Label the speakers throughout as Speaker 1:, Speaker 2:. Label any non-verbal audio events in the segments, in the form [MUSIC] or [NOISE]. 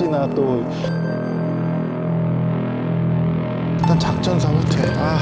Speaker 1: 혹시나 또 일단 작전상 후퇴. 아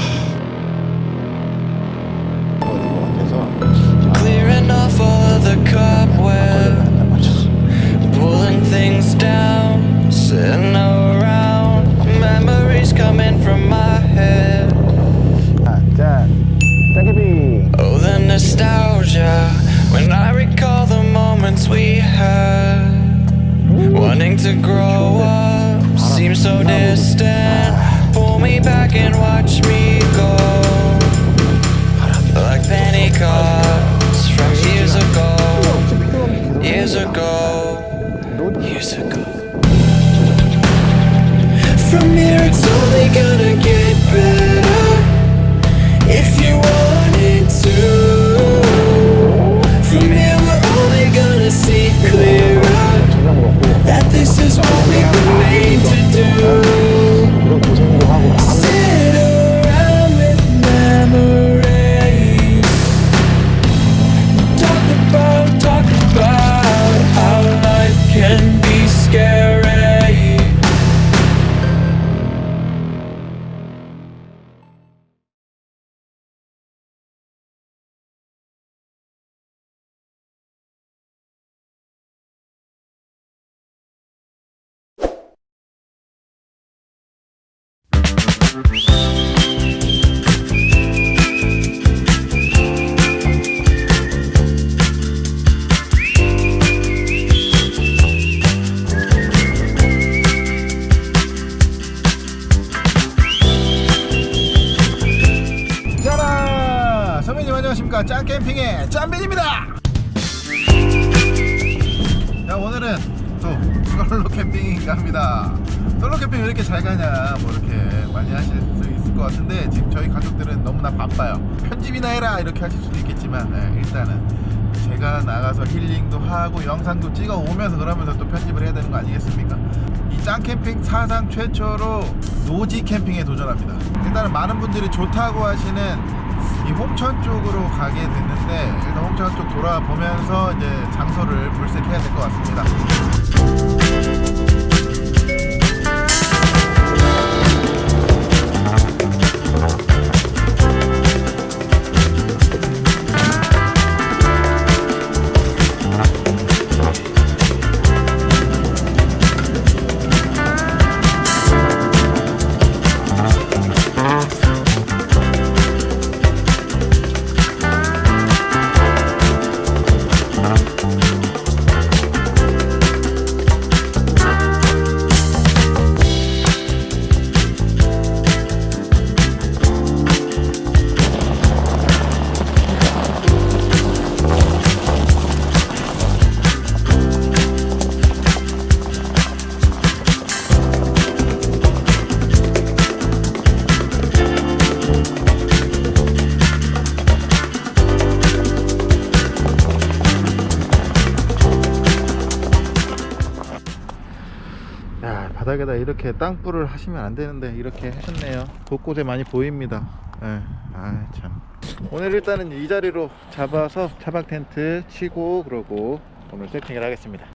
Speaker 1: 안녕하십니까 짱캠핑의 짱빈입니다. 자 오늘은 또 솔로 캠핑인가 합니다. 솔로 캠핑 왜 이렇게 잘 가냐 뭐 이렇게 많이 하실 수 있을 것 같은데 지금 저희 가족들은 너무나 바빠요. 편집이나 해라 이렇게 하실 수도 있겠지만 네, 일단은 제가 나가서 힐링도 하고 영상도 찍어 오면서 그러면서 또 편집을 해야 되는 거 아니겠습니까? 이 짱캠핑 사상 최초로 노지 캠핑에 도전합니다. 일단은 많은 분들이 좋다고 하시는 이 홍천 쪽으로 가게 됐는데 일단 홍천 쪽 돌아보면서 이제 장소를 물색해야 될 것 같습니다 이렇게 땅불을 하시면 안 되는데 이렇게 하셨네요. 곳곳에 많이 보입니다. 예, 아참. 오늘 일단은 이 자리로 잡아서 차박 텐트 치고 그러고 오늘 세팅을 하겠습니다.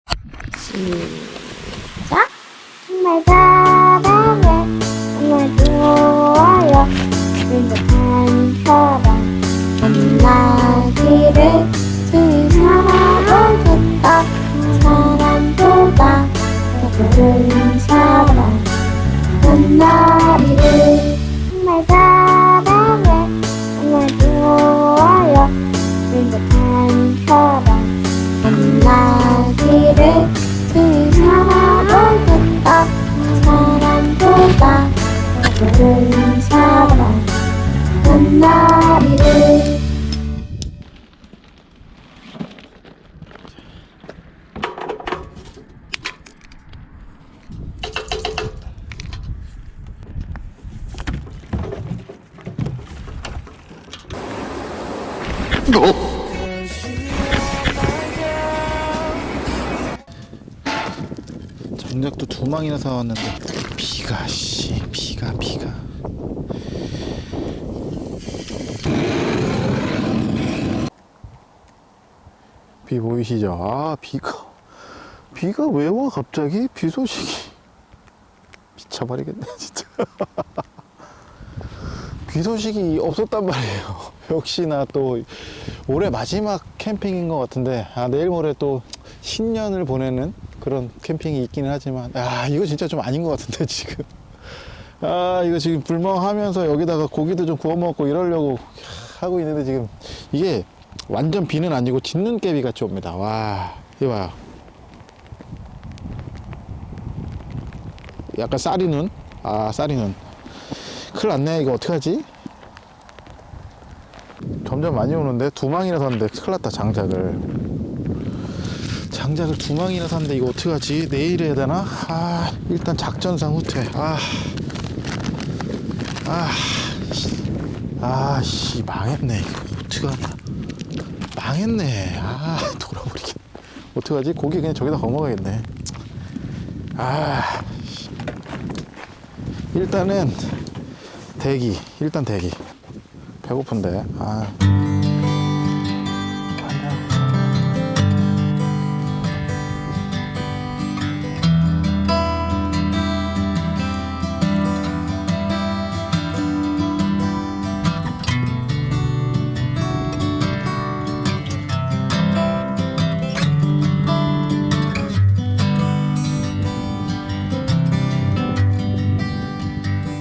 Speaker 2: 시작! 정말 사랑해. 정말 좋아요. 사람 만나기를 주위 사랑보다. 사람보다. 더 좋은 사람 만나기를 정말 사랑해 정말 좋아요 행복한 사람 만나기를 주위 사람보다 사람보다 더 좋은 사람 만나기 를
Speaker 1: 장작도 두 망이나 사왔는데 비가 씨 비가 비가. 비 보이시죠? 아 비가 비가 왜 와 갑자기? 비 소식이. 미쳐버리겠네 진짜. [LAUGHS] 비 소식이 없었단 말이에요 역시나 또 올해 마지막 캠핑인 것 같은데 아 내일 모레 또 신년을 보내는 그런 캠핑이 있기는 하지만 아 이거 진짜 좀 아닌 것 같은데 [LAUGHS] 지금. 아 이거 지금 불멍하면서 여기다가 고기도 좀 구워 먹고 이러려고 하고 있는데 지금 이게 완전 비는 아니고 짓는 깨비 같이 옵니다. 와 이거 봐요. 약간 쌀이 눈? 아 쌀이 눈. 큰일 났네. 이거 어떡하지? 점점 많이 오는데 두 망이나 샀는데 큰일 났다 장작을 장작을 두 망이나 샀는데 이거 어떡하지? 내일 해야 되나? 아 일단 작전상 후퇴 아 아, 씨. 아, 씨, 망했네. 이거 어떡하냐. 망했네. 아, 돌아버리겠네. 어떡하지? 고기 그냥 저기다 거먹어야겠네. 아, 씨. 일단은 대기. 일단 대기. 배고픈데. 아.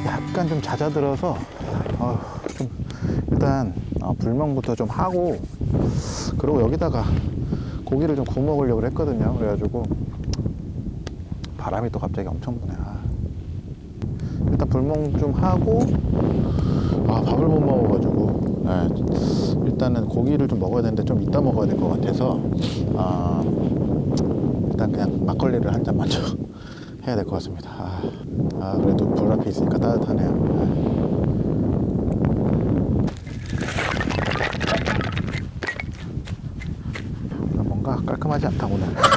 Speaker 1: 약간 좀 잦아들어서 어, 좀 일단 어, 불멍부터 좀 하고 그리고 여기다가 고기를 좀 구워 먹으려고 했거든요 그래가지고 바람이 또 갑자기 엄청 부네 아. 일단 불멍 좀 하고 아 밥을 못 먹어가지고 네, 일단은 고기를 좀 먹어야 되는데 좀 이따 먹어야 될 것 같아서 아, 일단 그냥 막걸리를 한잔 먼저 [LAUGHS] 해야 될 것 같습니다. 아, 아, 그래도 불 앞에 있으니까 따뜻하네요. 아, 뭔가 깔끔하지 않다 오늘.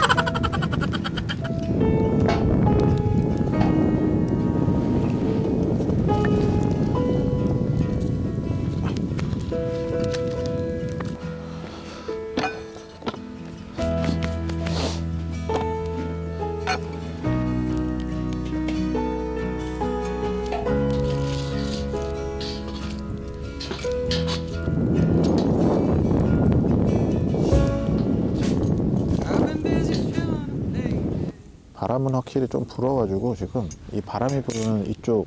Speaker 1: 바람은 확실히 좀 불어가지고 지금 이 바람이 부는 이쪽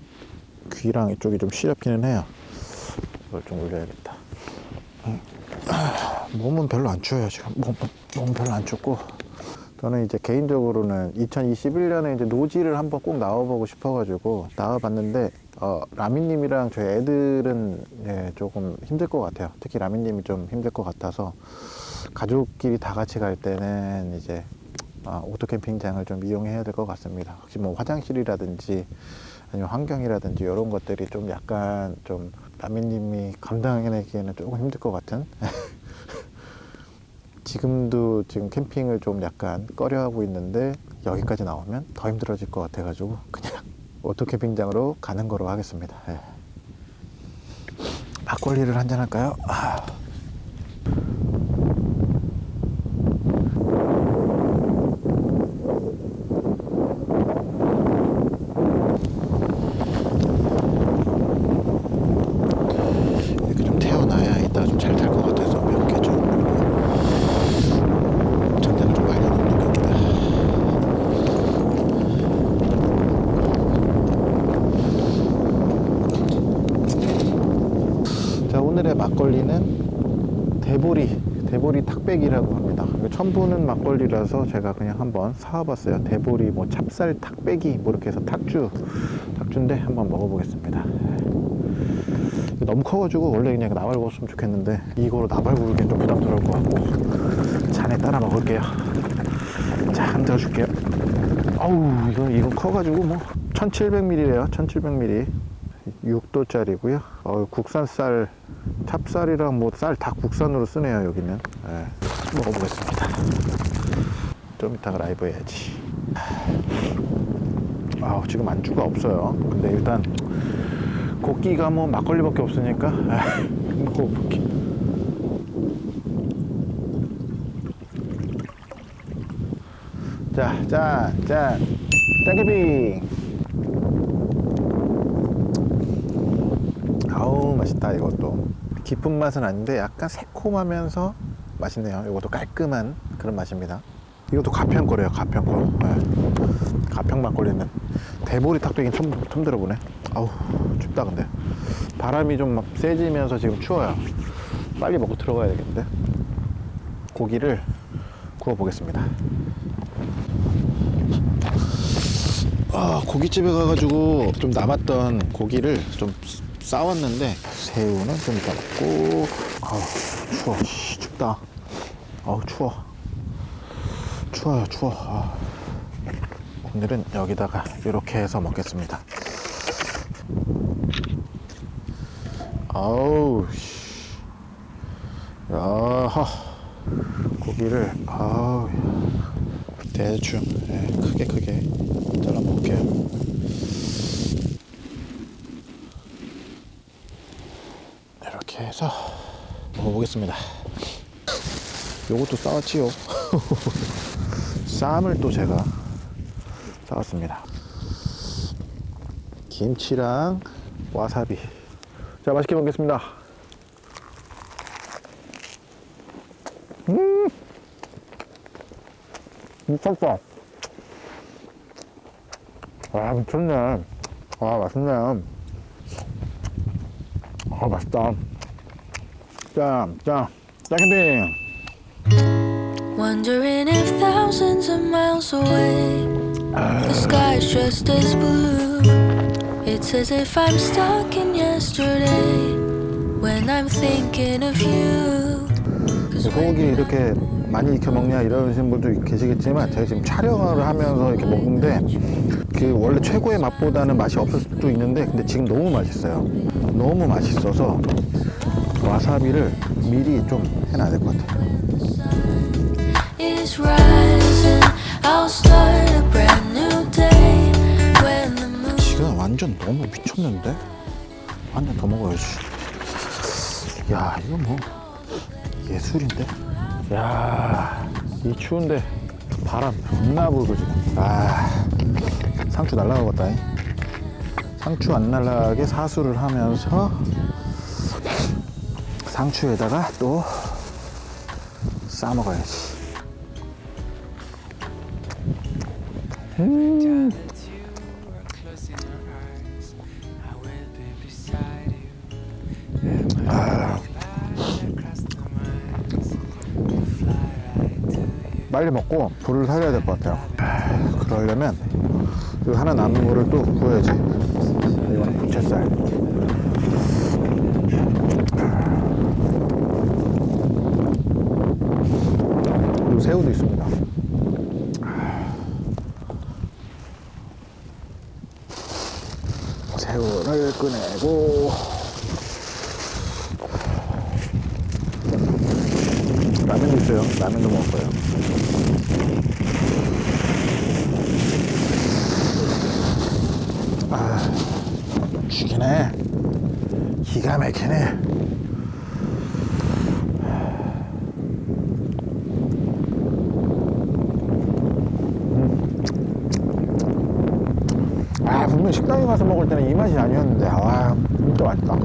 Speaker 1: 귀랑 이쪽이 좀 시렵기는 해요. 이걸 좀 올려야겠다. 음. 아, 몸은 별로 안 추워요 지금. 몸, 몸은 별로 안 춥고. 저는 이제 개인적으로는 2021년에 이제 노지를 한번 꼭 나와보고 싶어가지고 나와봤는데 어, 라미님이랑 저희 애들은 예, 조금 힘들 것 같아요. 특히 라미님이 좀 힘들 것 같아서 가족끼리 다 같이 갈 때는 이제 아, 오토 캠핑장을 좀 이용해야 될 것 같습니다. 혹시 뭐 화장실이라든지 아니면 환경이라든지 이런 것들이 좀 약간 좀 라미님이 감당해내기에는 조금 힘들 것 같은 [LAUGHS] 지금도 지금 캠핑을 좀 약간 꺼려하고 있는데 여기까지 나오면 더 힘들어질 것 같아 가지고 그냥 [LAUGHS] 오토 캠핑장으로 가는 거로 하겠습니다. 예. 막걸리를 한잔 할까요? 아. 이렇게 좀 태워놔야 이따가 좀 잘 탈 것 같아서 몇 개 좀 전장을 좀 많이 넣는 겁니다. 자 오늘의 막걸리는 대보리 대보리 탁백이라고 합니다. 보는 막걸리라서 제가 그냥 한번 사와봤어요. 대보리 뭐 찹쌀 탁백이 뭐 이렇게 해서 탁주 탁주인데 한번 먹어보겠습니다. 너무 커가지고 원래 그냥 나발 구웠으면 좋겠는데 이거로 나발 구우기엔 좀 부담스러울 것 같고 잔에 따라 먹을게요 자 한번 들어줄게요 어우 이거 이건 커가지고 뭐 1700ml래요 1700ml 6도짜리고요 어, 국산 쌀 찹쌀이랑 뭐 쌀 다 국산으로 쓰네요 여기는 네, 먹어보겠습니다 좀 이따가 라이브 해야지 아 지금 안주가 없어요 근데 일단 고기가 뭐 막걸리밖에 없으니까 아, 먹어볼게 자 자, 짠, 짠. 짠캐빙. 아우, 맛있다, 이것도. 깊은 맛은 아닌데 약간 새콤하면서 맛있네요. 이것도 깔끔한 그런 맛입니다. 이것도 가평 거래요, 가평 거. 네. 가평 막걸리는 대보리 탁배긴 처음, 처음 들어보네. 아우, 춥다, 근데. 바람이 좀 막 세지면서 지금 추워요. 빨리 먹고 들어가야 되겠는데. 고기를 구워 보겠습니다. 아, 고깃집에 가가지고 좀 남았던 고기를 좀 싸웠는데 새우는 좀 먹고 아우 추워 씨, 춥다 아우 추워. 추워요 추워. 아. 오늘은 여기다가 이렇게 해서 먹겠습니다. 아우 씨. 야하. 고기를 아우 대충 예, 크게 크게 잘라 먹을게요. 이렇게 해서 먹어보겠습니다 요것도 싸왔지요. [LAUGHS] 쌈을 또 제가 싸왔습니다. 김치랑 와사비. 자 맛있게 먹겠습니다. 음! 미쳤다 아 미쳤네. 아 맛있네. 아 맛있다. 짠, 짠, 짠캔딩
Speaker 3: Wondering if thousands of miles away the sky's just as blue. It's as if I'm stuck in yesterday when I'm thinking of you.
Speaker 1: 소고기 이렇게 많이 익혀 먹냐 이러시는 분도 계시겠지만 제가 지금 촬영을 하면서 이렇게 먹는데 그 원래 최고의 맛보다는 맛이 없을 수도 있는데 근데 지금 너무 맛있어요 너무 맛있어서 와사비를 미리 좀 해놔야 될 것 같아요 지금 완전 너무 미쳤는데? 한 잔 더 먹어야지 야 이거 뭐 예술인데? 야이 추운데 바람 겁나 불고 지금. 아 상추 날라가겠다 잉. 상추 안 날라가게 사수를 하면서 상추에다가 또 싸 먹어야지
Speaker 4: to you.
Speaker 1: 빨리 먹고 불을 살려야 될 것 같아요. 아, 그러려면 그 하나 남은 거를 또 구워야지. 이거는 부채살. 새우도 있습니다 새우를 꺼내고 라면도 있어요 라면도 먹을 거예요 아, 죽이네. 기가 막히네. 음. 아, 분명 식당에 가서 먹을 때는 이 맛이 아니었는데, 와, 진짜 맛있다.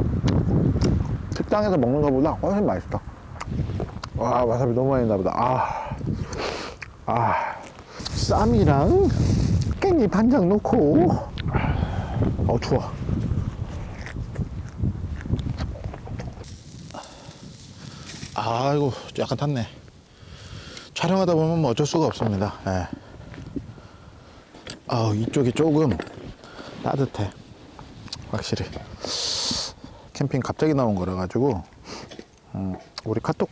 Speaker 1: 식당에서 먹는 것보다 훨씬 맛있다. 와, 와사비 너무 많이 나보다. 아, 아, 쌈이랑 깻잎 한 장 넣고, 어 추워 아이고 약간 탔네 촬영하다 보면 뭐 어쩔 수가 없습니다 예. 아 이쪽이 조금 따뜻해 확실히 캠핑 갑자기 나온 거라 가지고 음, 우리 카톡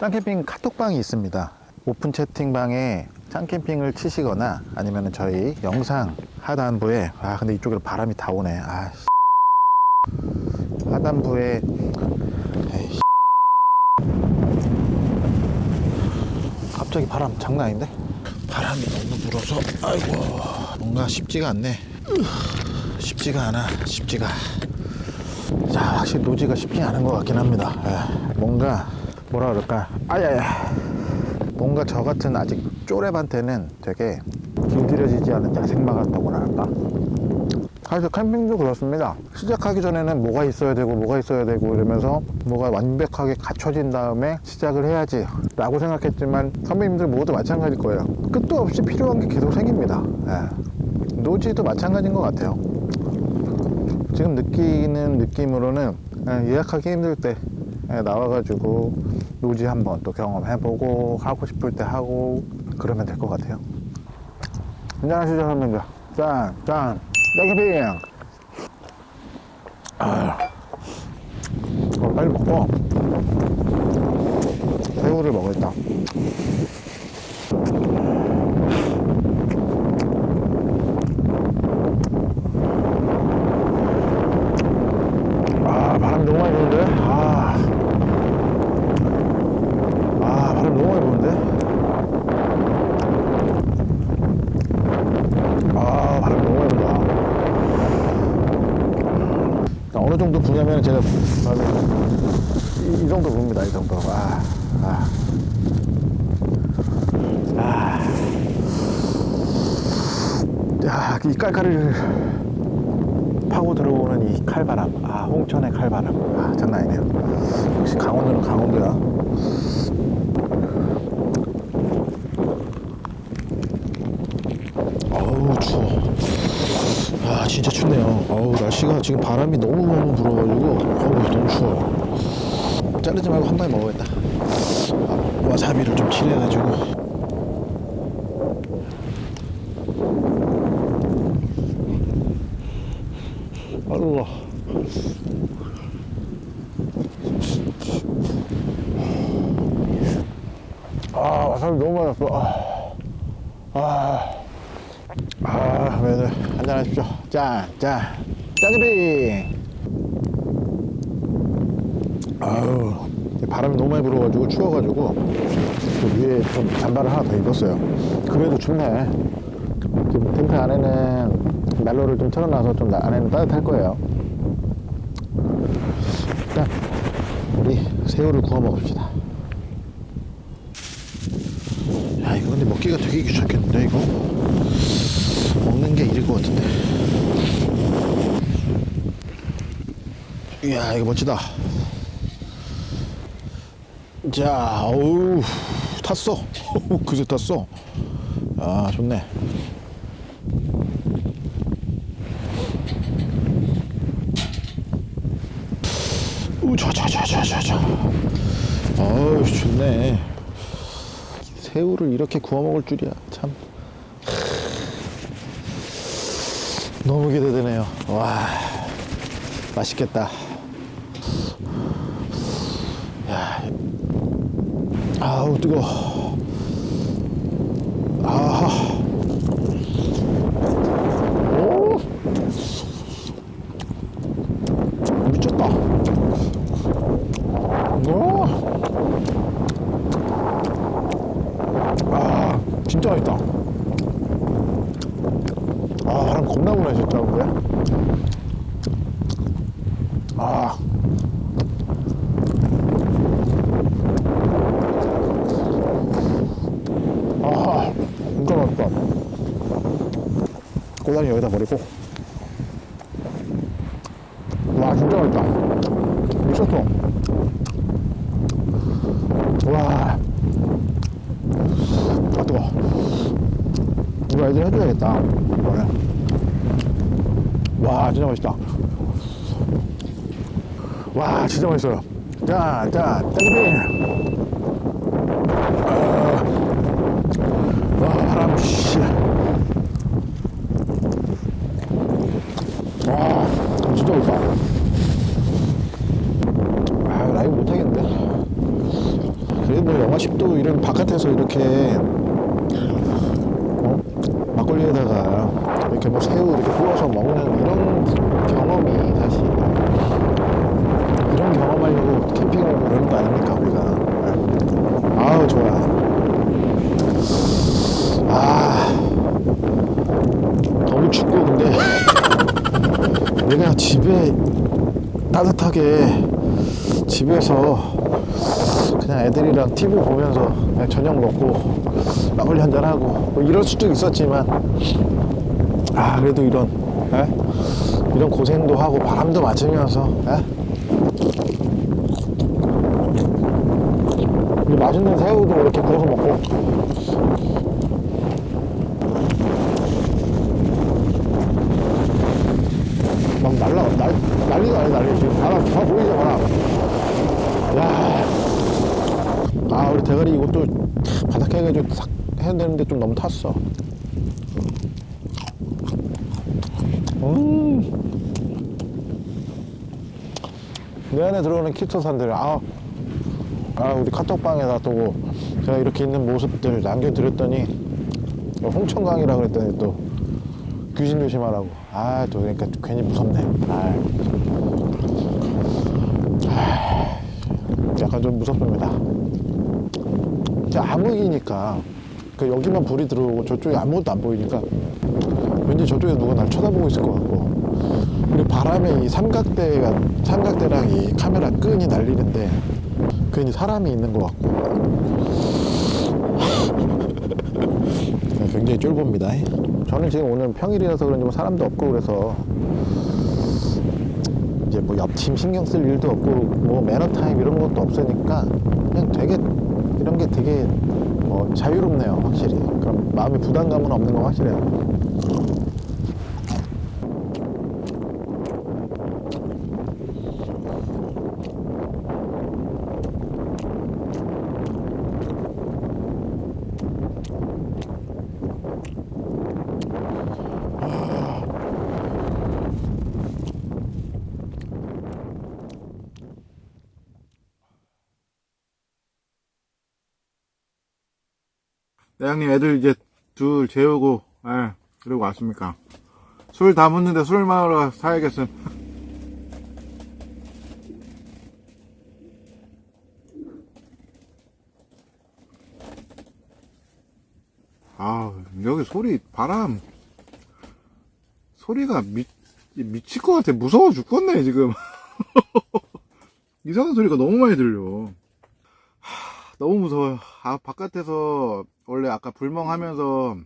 Speaker 1: 짱캠핑 카톡방이 있습니다. 오픈 채팅방에 짱캠핑을 치시거나 아니면 저희 영상 하단부에 아 근데 이쪽으로 바람이 다 오네. 아 씨. 하단부에 에이, 씨. 갑자기 바람 장난 아닌데? 바람이 너무 불어서 아이고 뭔가 쉽지가 않네. 으, 쉽지가 않아 쉽지가 자 확실히 노지가 쉽지 않은 것 같긴 합니다 예, 뭔가 뭐라 그럴까 아야야 뭔가 저 같은 아직 쪼렙한테는 되게 길들여지지 않은 야생마 같다고나 할까? 사실 캠핑도 그렇습니다. 시작하기 전에는 뭐가 있어야 되고 뭐가 있어야 되고 이러면서 뭐가 완벽하게 갖춰진 다음에 시작을 해야지 라고 생각했지만 선배님들 모두 마찬가지일 거예요. 끝도 없이 필요한 게 계속 생깁니다. 예. 노지도 마찬가지인 것 같아요. 지금 느끼는 느낌으로는 예, 예약하기 힘들 때 예, 나와가지고 노지 한번 또 경험해보고 하고 싶을 때 하고 그러면 될 것 같아요. 안녕하시죠 선배님들. 짠, 짠, 짜기빙. 아, 어, 빨리 먹고 새우를 먹을다. 아, 바람 너무 많이 부는데? 아, 아, 바람 너무 많이 부는데? 아, 바람 너무 많이 분다. 그러니까 어느 부냐면 제가 이, 이 정도 붑니다, 이 정도. 아, 아. 아. 야, 이 깔깔이를 파고 들어오는 이 칼바람. 아, 홍천의 칼바람. 아, 장난 아니네요. 역시 강원도는 강원도야. 어우, 추워. 아, 진짜 춥네요. 어우, 날씨가 지금 바람이 너무너무 불어가지고, 어우, 너무 추워요. 자르지 말고 한 방에 먹어야겠다. 아, 와사비를 좀 칠해가지고. 아이고. 아, 와사비 너무 많았어. 아, 아, 아, 매들 한잔 하십시오. 짠, 짠, 짜지비. 아유, 바람이 너무 많이 불어가지고 추워가지고 그 위에 좀 잠바를 하나 더 입었어요. 그래도 춥네. 지금 텐트 안에는 난로를 좀 틀어놔서 좀 나- 안에는 따뜻할 거예요. 일단 우리 새우를 구워 먹읍시다. 야 이거 근데 먹기가 되게 귀찮겠는데 이거 먹는 게 일일 것 같은데. 이야 이거 멋지다. 자, 어우 탔어. [LAUGHS] 그새 탔어. 아 좋네. 우자자자자자자. 어우 좋네. 새우를 이렇게 구워 먹을 줄이야 참. 너무 기대되네요. 와 맛있겠다. 야, 아우 뜨거. 아하. 오. 미쳤다. 오. 아, 진짜 맛있다. 아, 바람 겁나 부네, 진짜, 근데. 아. 맛있다. 꼬다리 여기다 버리고. 와, 진짜 맛있다. 미쳤어. 와. 아, 뜨거. 이거 애들 해줘야겠다. 이번에. 와, 진짜 맛있다. 와, 진짜 맛있어요. 짜장면. 와, 바람, 씨. 와, 진짜 맛있다. 아, 라이브 못하겠는데. 그래도 뭐 영하 10도 이런 바깥에서 이렇게 어? 막걸리에다가 이렇게 뭐 새우 이렇게 구워서 먹는 이런 경험이 사실 이런 경험하려고 캠핑을 그러는 거 아닙니까 우리가 네. 아우 좋아 아 너무 춥고 근데 내가 집에 따뜻하게 집에서
Speaker 5: 그냥 애들이랑 TV 보면서 그냥 저녁 먹고 막걸리 한잔 하고 뭐 이럴 수도 있었지만 아 그래도 이런 예? 이런 고생도 하고 바람도 맞으면서 예? 이 맛있는 새우도 이렇게 구워서 먹고 막 날라 날, 난리가 아니 난리 지금 바람 다 보이죠 바람 야. 아 우리 대가리 이것도 바닥 해가지고 싹 해야 되는데 좀 너무 탔어 내 안에 들어오는 키토산들 아, 아 우리 카톡방에다 또 제가 이렇게 있는 모습들 남겨드렸더니 홍천강이라 그랬더니 또 귀신 조심하라고. 아 또 그러니까 괜히 무섭네. 아, 아, 약간 좀 무섭습니다. 암흑이니까 그 여기만 불이 들어오고 저쪽에 아무것도 안 보이니까 왠지 저쪽에 누가 날 쳐다보고 있을 것 같고 바람에 이 삼각대가 삼각대랑 이 카메라 끈이 날리는데 괜히 사람이 있는 것 같고. [LAUGHS] 굉장히 쫄봅니다. 저는 지금 오늘 평일이라서 그런지 뭐 사람도 없고 그래서 이제 뭐 옆팀 신경 쓸 일도 없고 뭐 매너 타임 이런 것도 없으니까 그냥 되게 이런 게 되게 뭐 자유롭네요 확실히. 그럼 마음의 부담감은 없는 건 확실해요
Speaker 1: 네, 형님 애들 이제 둘 재우고 예 그리고 왔습니까? 술 다 묻는데 술 마으러 사야겠음 [LAUGHS] 아 여기 소리 바람. 소리가 미, 미칠 것 같아. 무서워 죽겠네 지금. [LAUGHS] 이상한 소리가 너무 많이 들려. 하, 너무 무서워요. 아 바깥에서 원래 아까 불멍하면서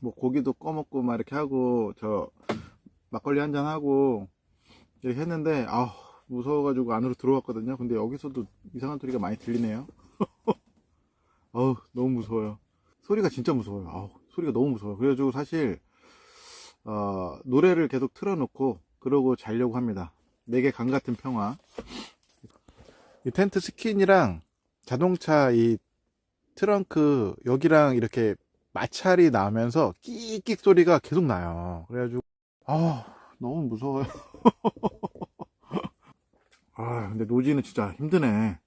Speaker 1: 뭐 고기도 꺼먹고 막 이렇게 하고 저 막걸리 한잔 하고 이렇게 했는데 아 무서워가지고 안으로 들어왔거든요. 근데 여기서도 이상한 소리가 많이 들리네요. [LAUGHS] 어우 너무 무서워요. 소리가 진짜 무서워요. 아우 소리가 너무 무서워요. 그래가지고 사실 어, 노래를 계속 틀어놓고 그러고 자려고 합니다. 내게 강 같은 평화. 이 텐트 스킨이랑 자동차 이 트렁크 여기랑 이렇게 마찰이 나면서 끽끽 소리가 계속 나요. 그래가지고 아 너무 무서워요. [LAUGHS] 아 근데 노지는 진짜 힘드네.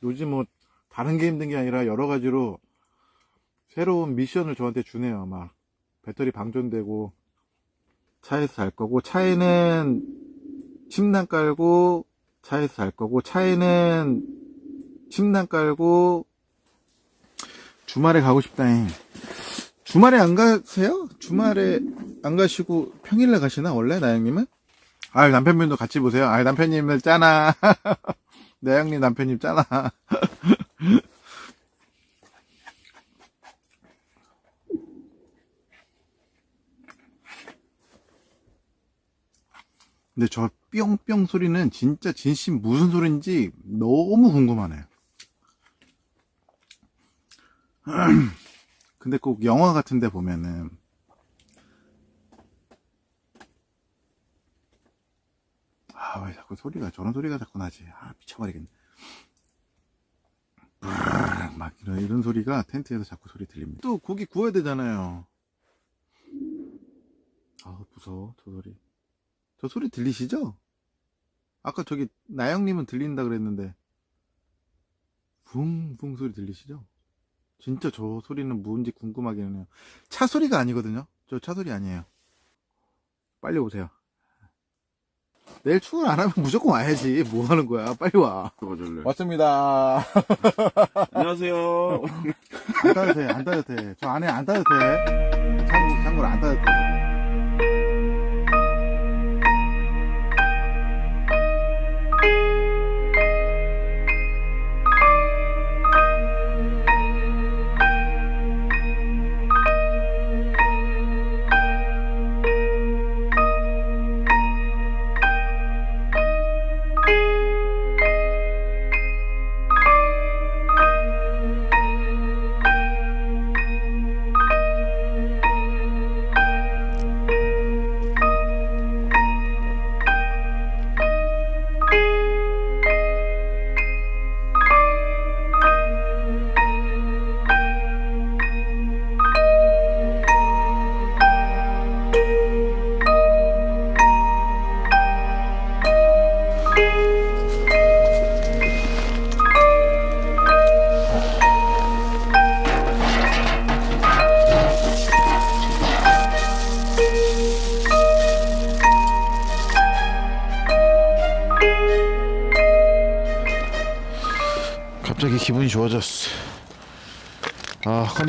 Speaker 1: 노지 뭐 다른 게 힘든 게 아니라 여러 가지로 새로운 미션을 저한테 주네요 막 배터리 방전되고 차에서 잘 거고 차에는 침낭 깔고 차에서 잘 거고 차에는 침낭 깔고 주말에 가고 싶다잉. 주말에 안 가세요? 주말에 안 가시고 평일날 가시나 원래 나영님은? 아 남편분도 같이 보세요. 아 남편님을 짜나. [LAUGHS] 나영님 남편님 짜나. [LAUGHS] 근데 저 뿅뿅 소리는 진짜 진심 무슨 소리인지 너무 궁금하네요. [CLEARS THROAT] 근데 꼭 영화 같은 데 보면은 아 왜 자꾸 소리가 저런 소리가 자꾸 나지? 아 미쳐버리겠네. 막 이런, 이런 소리가 텐트에서 자꾸 소리 들립니다. 또 고기 구워야 되잖아요. 아 무서워 저 소리. 저 소리 들리시죠? 아까 저기 나영님은 들린다 그랬는데 붕붕 소리 들리시죠? 진짜 저 소리는 뭔지 궁금하기는 해요. 차 소리가 아니거든요. 저 차 소리 아니에요. 빨리 오세요. 내일 출근 안 하면 무조건 와야지. 뭐 하는 거야? 빨리 와. 왔습니다. [LAUGHS]
Speaker 6: 안녕하세요.
Speaker 1: 안 돼, 안 돼. 저 안에 안. 참고, 참고로 안 돼.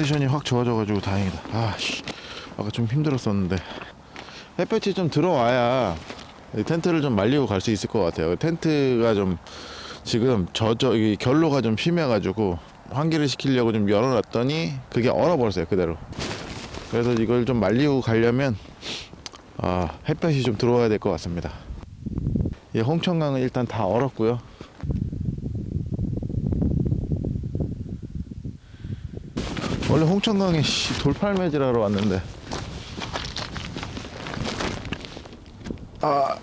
Speaker 1: 컨디션이 확 좋아져가지고 다행이다. 아씨 아까 좀 힘들었었는데 햇볕이 좀 들어와야 이 텐트를 좀 말리고 갈 수 있을 것 같아요. 텐트가 좀 지금 저저 이 결로가 좀 심해가지고 환기를 시키려고 좀 열어놨더니 그게 얼어버렸어요 그대로. 그래서 이걸 좀 말리고 가려면 아 햇볕이 좀 들어와야 될 것 같습니다. 예, 홍천강은 일단 다 얼었고요. 원래 홍천강에 씨, 돌팔매질하러 왔는데. 아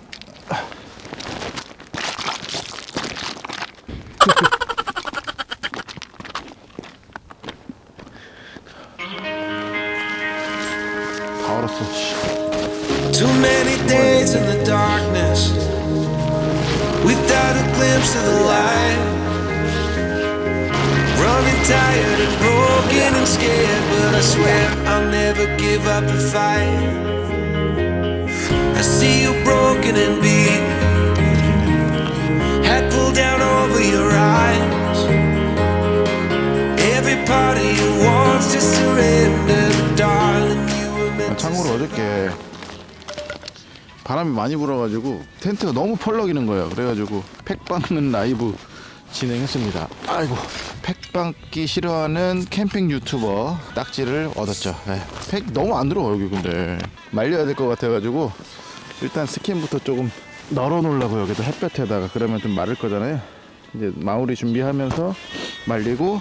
Speaker 1: 참고로 어저께 바람이 많이 불어가지고 텐트가 너무 펄럭이는 거예요. 그래가지고 팩 박는 라이브 진행했습니다. 아이고 팩 박기 싫어하는 캠핑 유튜버 딱지를 얻었죠. 네, 팩 너무 안 들어가 여기 근데 말려야 될 것 같아가지고 일단 스킨부터 조금 널어 놓으려고 여기도 햇볕에다가 그러면 좀 마를 거잖아요. 이제 마무리 준비하면서 말리고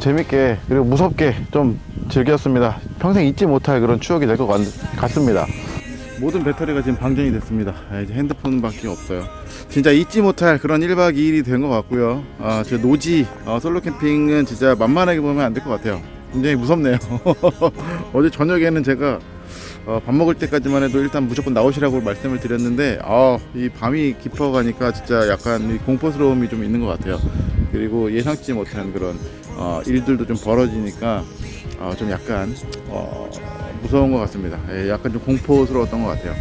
Speaker 1: 재밌게 그리고 무섭게 좀 즐겼습니다. 평생 잊지 못할 그런 추억이 될 것 같습니다. 모든 배터리가 지금 방전이 됐습니다. 아, 이제 핸드폰밖에 없어요. 진짜 잊지 못할 그런 1박 2일이 된 것 같고요. 아, 저 노지 어, 솔로 캠핑은 진짜 만만하게 보면 안 될 것 같아요. 굉장히 무섭네요. [LAUGHS] 어제 저녁에는 제가 어, 밥 먹을 때까지만 해도 일단 무조건 나오시라고 말씀을 드렸는데 아, 이 밤이 깊어가니까 진짜 약간 이 공포스러움이 좀 있는 것 같아요. 그리고 예상치 못한 그런 어, 일들도 좀 벌어지니까 어, 좀 약간 어, 무서운 것 같습니다. 예, 약간 좀 공포스러웠던 것 같아요.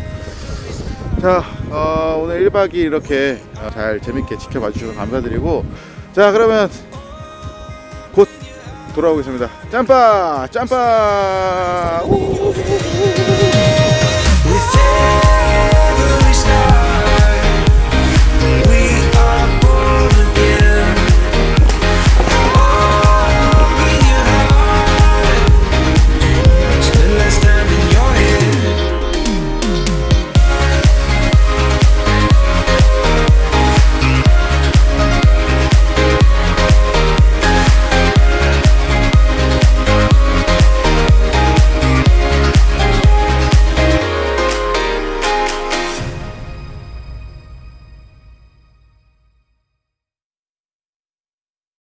Speaker 1: 자 어, 오늘 1박 2일 이렇게 어, 잘 재밌게 지켜봐 주셔서 감사드리고 자 그러면 곧 돌아오겠습니다. 짬빠. 우우우우우우.